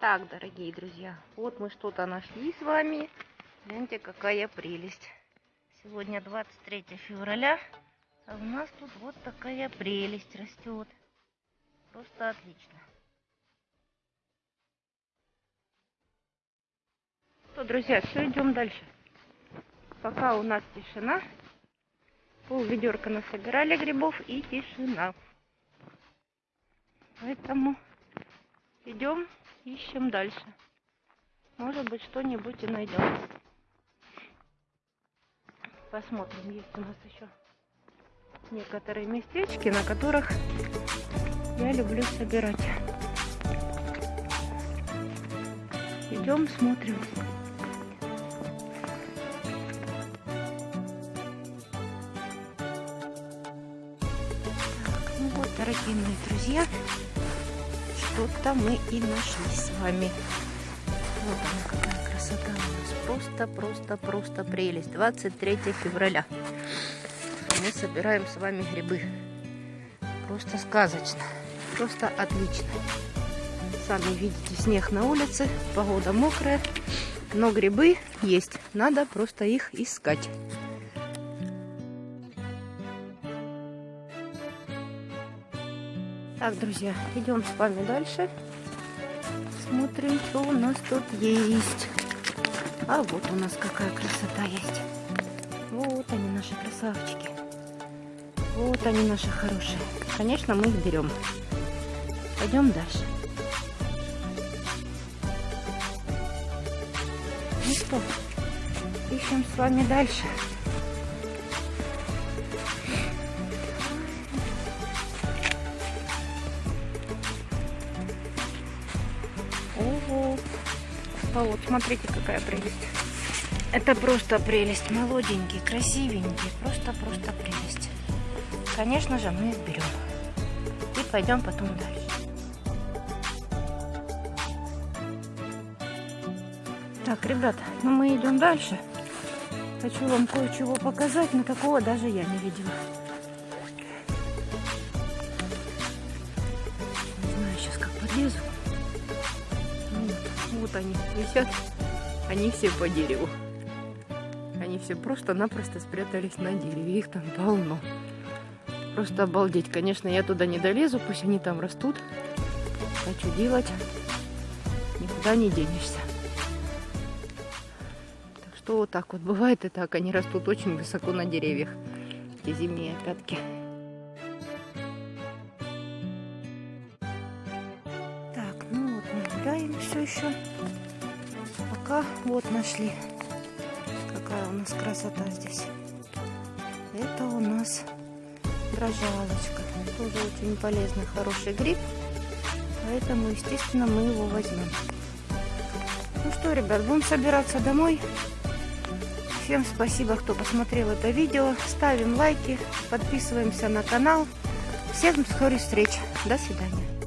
Так, дорогие друзья, вот мы что-то нашли с вами. Гляньте, какая прелесть. Сегодня 23 февраля, а у нас тут вот такая прелесть растет. Просто отлично. Что, друзья, все, идем дальше. Пока у нас тишина. Пол ведерка насобирали грибов и тишина. Поэтому идем ищем дальше. Может быть, что-нибудь и найдем. Посмотрим, есть у нас еще некоторые местечки, на которых я люблю собирать. Идем, смотрим. Так, ну вот, дорогие мои друзья, что-то мы и нашли с вами. Вот она какая красота у нас. Просто, просто, просто прелесть. 23 февраля. Мы собираем с вами грибы. Просто сказочно. Просто отлично. Сами видите, снег на улице, погода мокрая. Но грибы есть. Надо просто их искать. Так, друзья, идем с вами дальше. Смотрим, что у нас тут есть. А вот у нас какая красота есть. Вот они, наши красавчики. Вот они, наши хорошие. Конечно, мы их берем. Пойдем дальше. Ну что, ищем с вами дальше. А вот, смотрите, какая прелесть. Это просто прелесть. Молоденький, красивенький. Просто-просто прелесть. Конечно же, мы их берем. И пойдем потом дальше. Так, ребята, ну мы идем дальше. Хочу вам кое-чего показать, но такого даже я не видела. Не знаю сейчас, как подлезу. Вот они висят. Они все по дереву. Они все просто-напросто спрятались на дереве. Их там полно. Просто обалдеть. Конечно, я туда не долезу, пусть они там растут. Хочу делать. Никуда не денешься. Так что вот так вот бывает и так. Они растут очень высоко на деревьях. Эти зимние опятки. Гуляем все еще. Пока вот нашли. Какая у нас красота здесь. Это у нас дрожалочка. Тоже очень полезный, хороший гриб. Поэтому, естественно, мы его возьмем. Ну что, ребят, будем собираться домой. Всем спасибо, кто посмотрел это видео. Ставим лайки, подписываемся на канал. Всем скорых встреч. До свидания.